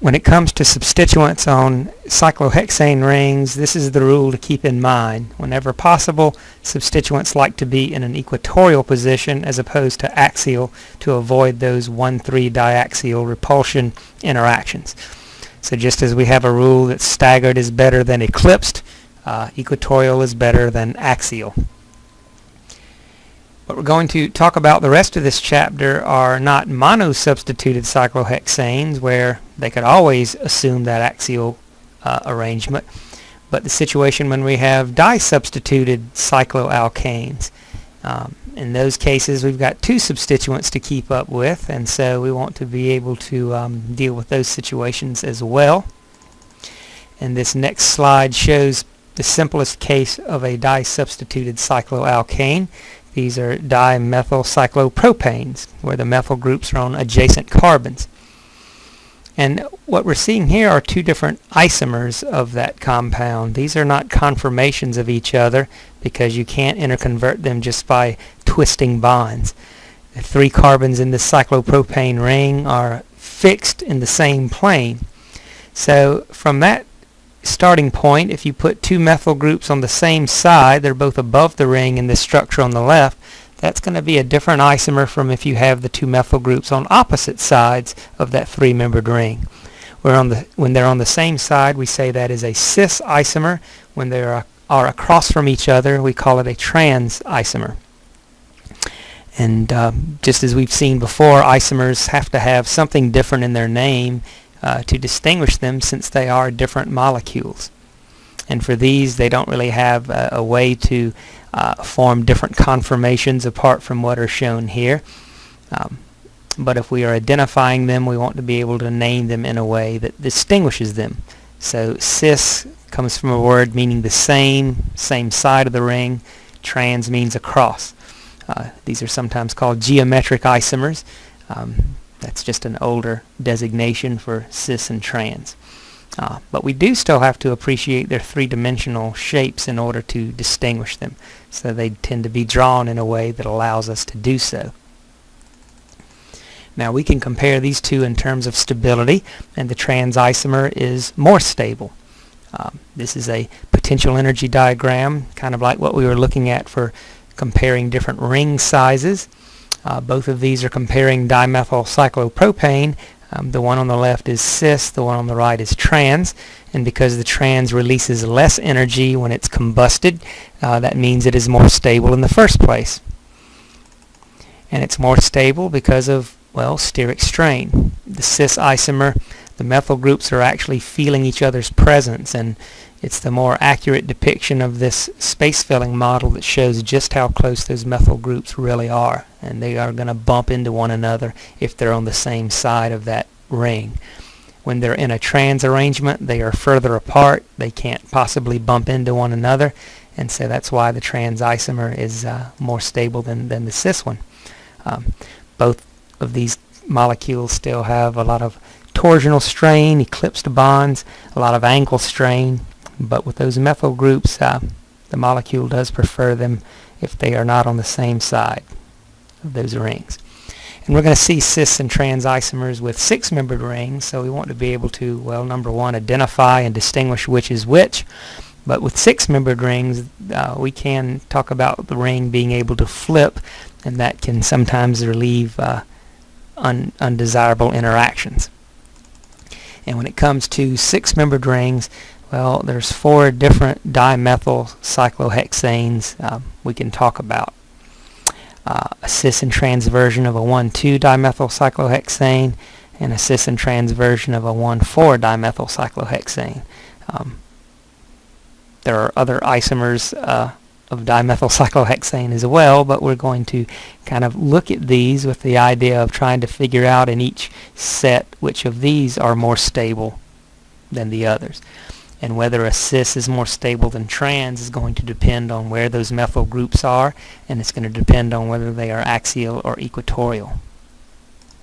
when it comes to substituents on cyclohexane rings, this is the rule to keep in mind. Whenever possible, substituents like to be in an equatorial position as opposed to axial to avoid those 1,3 diaxial repulsion interactions. So just as we have a rule that staggered is better than eclipsed, uh, equatorial is better than axial. What we're going to talk about the rest of this chapter are not mono-substituted cyclohexanes where they could always assume that axial uh, arrangement, but the situation when we have di-substituted cycloalkanes. Um, in those cases we've got two substituents to keep up with and so we want to be able to um, deal with those situations as well. And this next slide shows the simplest case of a di-substituted cycloalkane. These are dimethyl cyclopropanes, where the methyl groups are on adjacent carbons. And what we're seeing here are two different isomers of that compound. These are not conformations of each other because you can't interconvert them just by twisting bonds. The three carbons in this cyclopropane ring are fixed in the same plane. So from that starting point, if you put two methyl groups on the same side, they're both above the ring in this structure on the left, that's going to be a different isomer from if you have the two methyl groups on opposite sides of that three-membered ring. Where on the, when they're on the same side, we say that is a cis isomer. When they are, are across from each other, we call it a trans isomer. And um, just as we've seen before, isomers have to have something different in their name uh, to distinguish them since they are different molecules. And for these, they don't really have a, a way to uh, form different conformations apart from what are shown here. Um, but if we are identifying them, we want to be able to name them in a way that distinguishes them. So cis comes from a word meaning the same, same side of the ring. Trans means across. Uh, these are sometimes called geometric isomers. Um, that's just an older designation for cis and trans. Uh, but we do still have to appreciate their three-dimensional shapes in order to distinguish them. So they tend to be drawn in a way that allows us to do so. Now we can compare these two in terms of stability and the trans isomer is more stable. Um, this is a potential energy diagram kind of like what we were looking at for comparing different ring sizes. Uh, both of these are comparing dimethyl cyclopropane. Um, the one on the left is cis, the one on the right is trans, and because the trans releases less energy when it's combusted, uh, that means it is more stable in the first place. And it's more stable because of, well, steric strain. The cis isomer, the methyl groups are actually feeling each other's presence, and it's the more accurate depiction of this space filling model that shows just how close those methyl groups really are. And they are going to bump into one another if they're on the same side of that ring. When they're in a trans arrangement, they are further apart. They can't possibly bump into one another. And so that's why the trans isomer is uh, more stable than, than the cis one. Um, both of these molecules still have a lot of torsional strain, eclipsed bonds, a lot of angle strain, but with those methyl groups, uh, the molecule does prefer them if they are not on the same side of those rings. And we're going to see cis and trans isomers with six-membered rings, so we want to be able to, well, number one, identify and distinguish which is which. But with six-membered rings, uh, we can talk about the ring being able to flip, and that can sometimes relieve uh, un undesirable interactions. And when it comes to six-membered rings, well, there's four different dimethyl cyclohexanes um, we can talk about. Uh, a cis and trans version of a 1,2 dimethyl cyclohexane and a cis and trans version of a 1,4 dimethyl cyclohexane. Um, there are other isomers uh, of dimethyl cyclohexane as well, but we're going to kind of look at these with the idea of trying to figure out in each set which of these are more stable than the others and whether a cis is more stable than trans is going to depend on where those methyl groups are and it's going to depend on whether they are axial or equatorial.